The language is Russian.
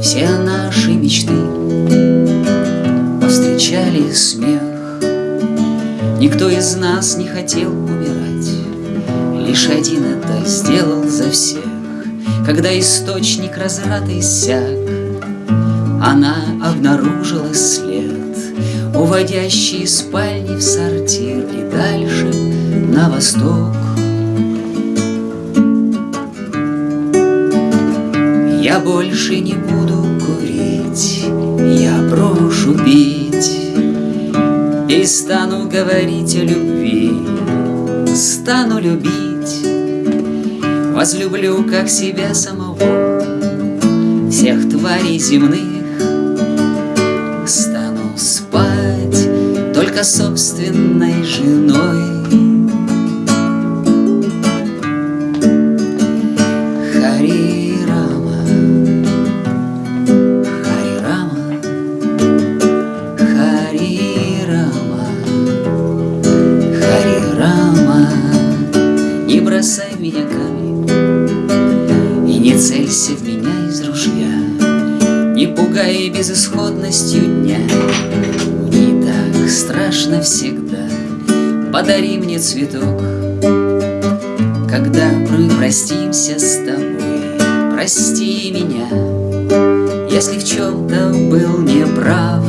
Все наши мечты повстречали смех. Никто из нас не хотел умирать Лишь один это сделал за всех. Когда источник разрата иссяк Она обнаружила след Уводящий из спальни в сортир И дальше на восток. Я больше не буду курить Я брошу пить И стану говорить о любви Стану любить. Возлюблю, как себя самого Всех тварей земных. Стану спать Только собственной женой бросай меня камень И не целься в меня из ружья. Не пугай безысходностью дня. Не так страшно всегда. Подари мне цветок. Когда мы простимся с тобой Прости меня. Если в чем-то был неправ